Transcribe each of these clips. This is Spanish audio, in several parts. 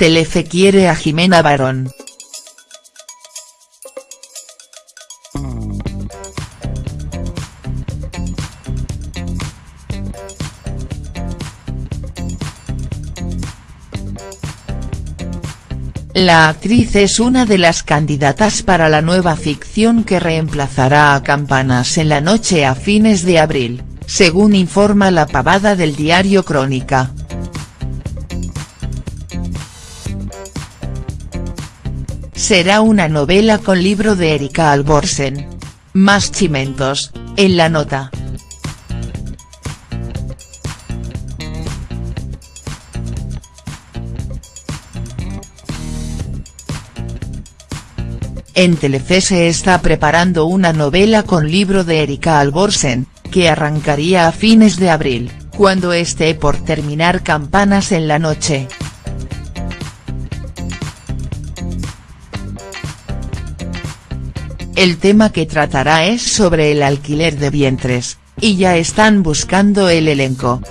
Telefe quiere a Jimena Barón. La actriz es una de las candidatas para la nueva ficción que reemplazará a Campanas en la noche a fines de abril, según informa la pavada del diario Crónica. Será una novela con libro de Erika Alborsen. Más chimentos, en la nota. En Telefe se está preparando una novela con libro de Erika Alborsen, que arrancaría a fines de abril, cuando esté por terminar Campanas en la noche. El tema que tratará es sobre el alquiler de vientres, y ya están buscando el elenco.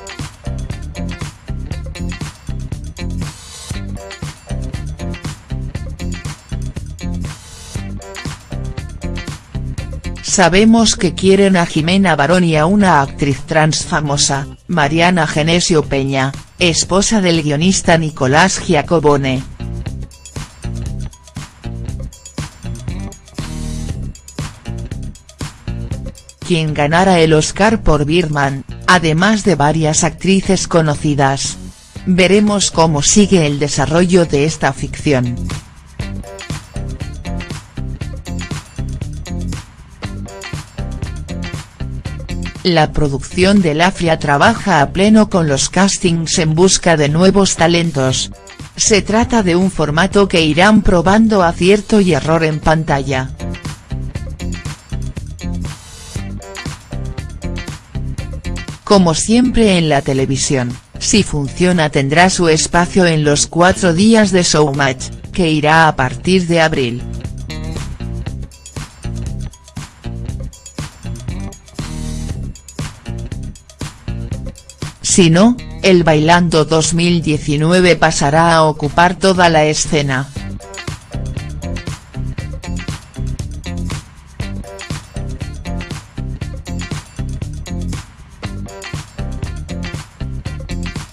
Sabemos que quieren a Jimena Barón y a una actriz trans famosa, Mariana Genesio Peña, esposa del guionista Nicolás Giacobone. Quien ganara el Oscar por Birman, además de varias actrices conocidas. Veremos cómo sigue el desarrollo de esta ficción. La producción del AFRIA trabaja a pleno con los castings en busca de nuevos talentos. Se trata de un formato que irán probando acierto y error en pantalla. Como siempre en la televisión, si funciona tendrá su espacio en los cuatro días de Showmatch, que irá a partir de abril. Si no, el Bailando 2019 pasará a ocupar toda la escena.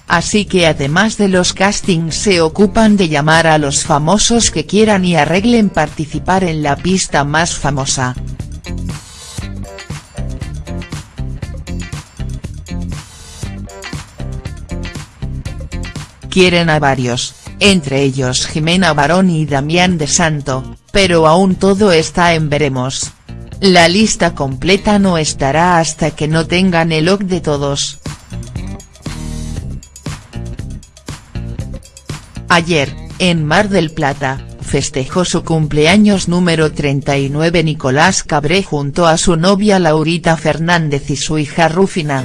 Así que además de los castings se ocupan de llamar a los famosos que quieran y arreglen participar en la pista más famosa. quieren a varios, entre ellos Jimena Barón y Damián de Santo, pero aún todo está en veremos. La lista completa no estará hasta que no tengan el ok de todos. Ayer, en Mar del Plata, festejó su cumpleaños número 39 Nicolás Cabré junto a su novia Laurita Fernández y su hija Rufina.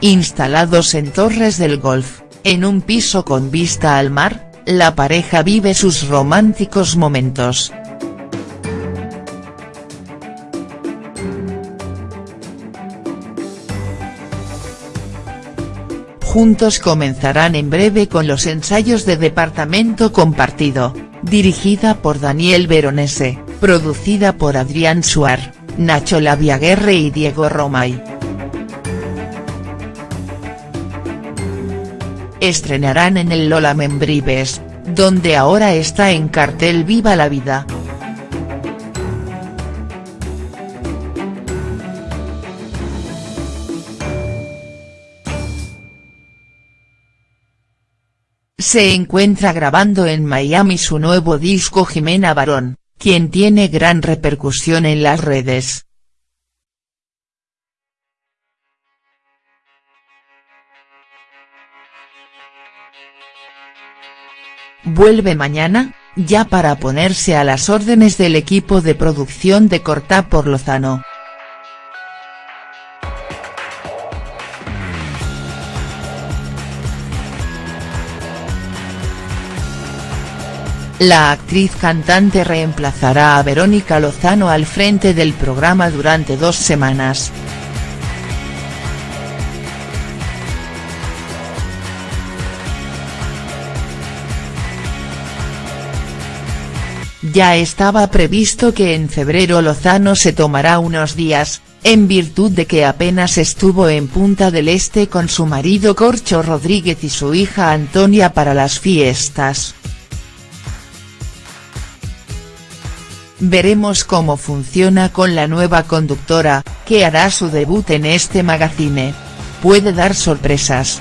Instalados en Torres del Golf, en un piso con vista al mar, la pareja vive sus románticos momentos. Juntos comenzarán en breve con los ensayos de Departamento Compartido, dirigida por Daniel Veronese, producida por Adrián Suar, Nacho Laviaguerre y Diego Romay. estrenarán en el Lola Membrives, donde ahora está en cartel Viva la Vida. Se encuentra grabando en Miami su nuevo disco Jimena Barón, quien tiene gran repercusión en las redes. vuelve mañana, ya para ponerse a las órdenes del equipo de producción de Corta por Lozano. La actriz cantante reemplazará a Verónica Lozano al frente del programa durante dos semanas. Ya estaba previsto que en febrero Lozano se tomará unos días, en virtud de que apenas estuvo en Punta del Este con su marido Corcho Rodríguez y su hija Antonia para las fiestas. Veremos cómo funciona con la nueva conductora, que hará su debut en este magazine. Puede dar sorpresas.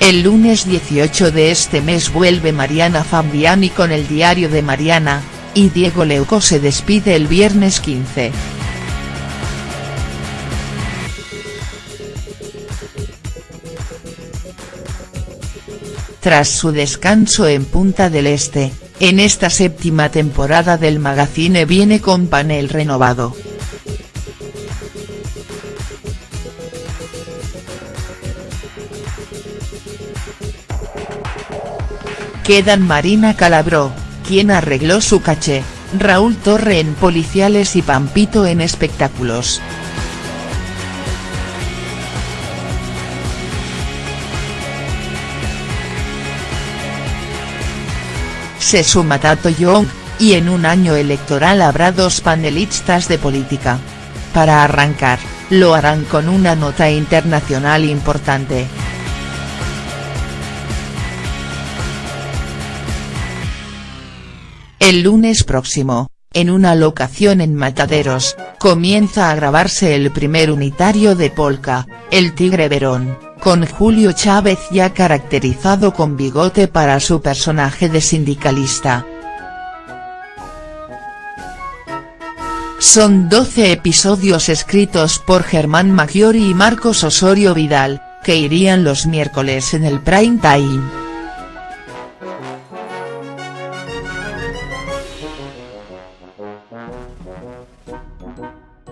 El lunes 18 de este mes vuelve Mariana Fabiani con el diario de Mariana, y Diego Leuco se despide el viernes 15. Tras su descanso en Punta del Este, en esta séptima temporada del magazine viene con panel renovado. Quedan Marina Calabró, quien arregló su caché, Raúl Torre en Policiales y Pampito en Espectáculos. Se suma Tato Young, y en un año electoral habrá dos panelistas de política. Para arrancar, lo harán con una nota internacional importante. El lunes próximo, en una locación en Mataderos, comienza a grabarse el primer unitario de Polka, El Tigre Verón, con Julio Chávez ya caracterizado con bigote para su personaje de sindicalista. Son 12 episodios escritos por Germán Maggiori y Marcos Osorio Vidal, que irían los miércoles en el prime time.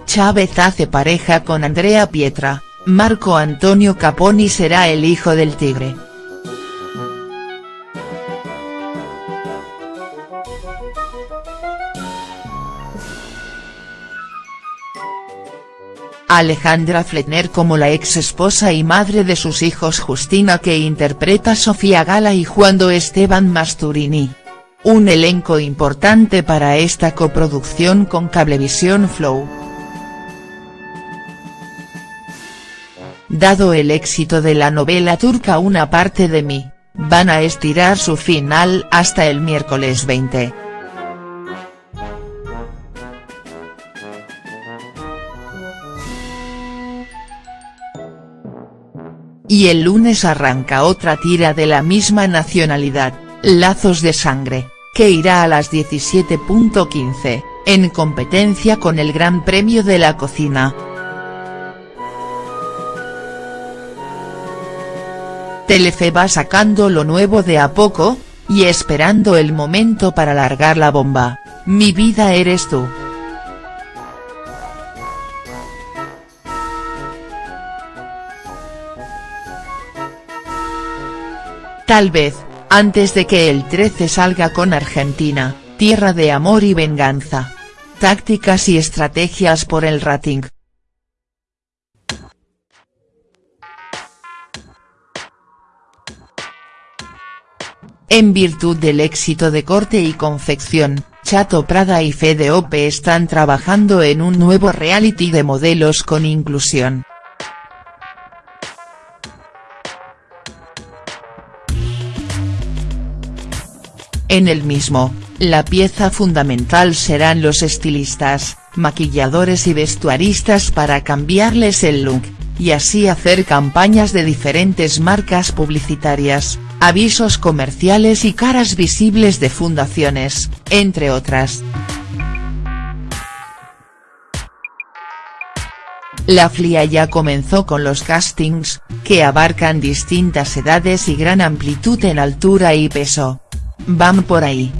Chávez hace pareja con Andrea Pietra, Marco Antonio Caponi será el hijo del tigre. Alejandra Fletner como la ex esposa y madre de sus hijos Justina que interpreta Sofía Gala y Juando Esteban Masturini. Un elenco importante para esta coproducción con Cablevisión Flow. Dado el éxito de la novela turca Una parte de mí, van a estirar su final hasta el miércoles 20. Y el lunes arranca otra tira de la misma nacionalidad, Lazos de Sangre, que irá a las 17.15, en competencia con el Gran Premio de la Cocina. Telefe va sacando lo nuevo de a poco, y esperando el momento para largar la bomba, mi vida eres tú. Tal vez, antes de que el 13 salga con Argentina, tierra de amor y venganza. Tácticas y estrategias por el rating. En virtud del éxito de corte y confección, Chato Prada y Fede Ope están trabajando en un nuevo reality de modelos con inclusión. En el mismo, la pieza fundamental serán los estilistas, maquilladores y vestuaristas para cambiarles el look, y así hacer campañas de diferentes marcas publicitarias, avisos comerciales y caras visibles de fundaciones, entre otras. La FLIA ya comenzó con los castings, que abarcan distintas edades y gran amplitud en altura y peso. Van por ahí.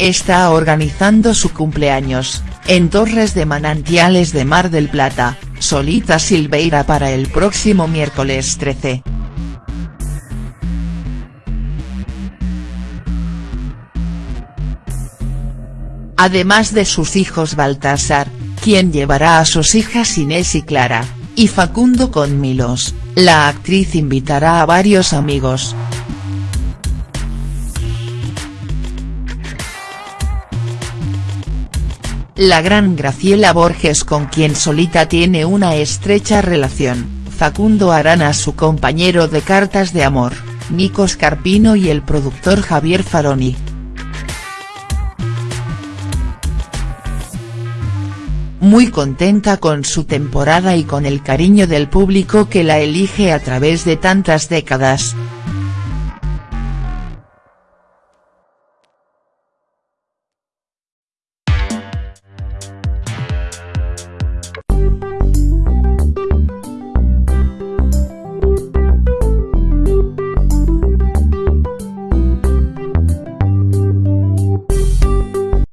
Está organizando su cumpleaños, en Torres de Manantiales de Mar del Plata, Solita Silveira para el próximo miércoles 13. además de sus hijos Baltasar, quien llevará a sus hijas Inés y Clara, y Facundo con Milos, la actriz invitará a varios amigos. La gran Graciela Borges con quien Solita tiene una estrecha relación, Facundo Arana su compañero de cartas de amor, Nico Scarpino y el productor Javier Faroni. Muy contenta con su temporada y con el cariño del público que la elige a través de tantas décadas.